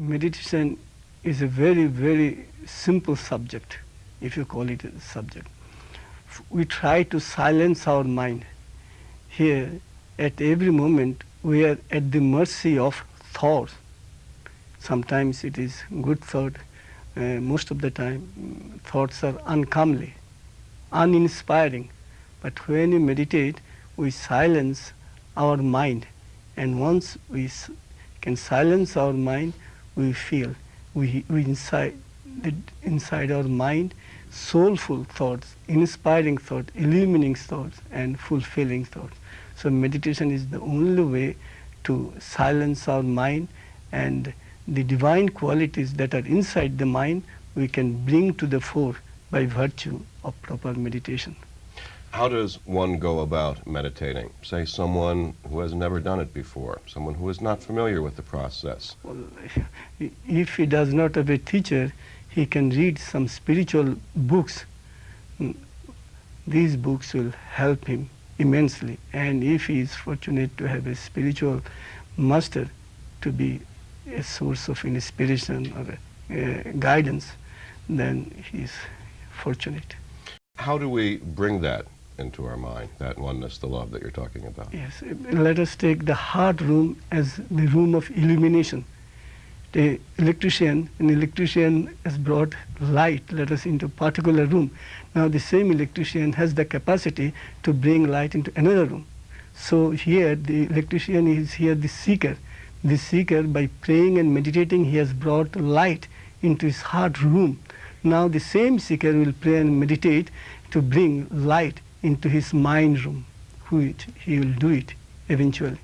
meditation is a very, very simple subject, if you call it a subject. We try to silence our mind. Here, at every moment, we are at the mercy of thoughts. Sometimes it is good thought, uh, most of the time mm, thoughts are uncomely, uninspiring. But when you meditate, we silence our mind. And once we can silence our mind, we feel we, we inside, the, inside our mind soulful thoughts, inspiring thoughts, illuminating thoughts, and fulfilling thoughts. So meditation is the only way to silence our mind and the divine qualities that are inside the mind we can bring to the fore by virtue of proper meditation. How does one go about meditating? Say someone who has never done it before, someone who is not familiar with the process. Well, if he does not have a teacher, he can read some spiritual books. These books will help him immensely. And if he is fortunate to have a spiritual master to be a source of inspiration or a, guidance, then he is fortunate. How do we bring that into our mind, that oneness, the love that you're talking about. Yes, let us take the heart room as the room of illumination. The electrician, an electrician has brought light, let us, into a particular room. Now the same electrician has the capacity to bring light into another room. So here the electrician is here the seeker. The seeker, by praying and meditating, he has brought light into his heart room. Now the same seeker will pray and meditate to bring light into his mind room, which he will do it eventually.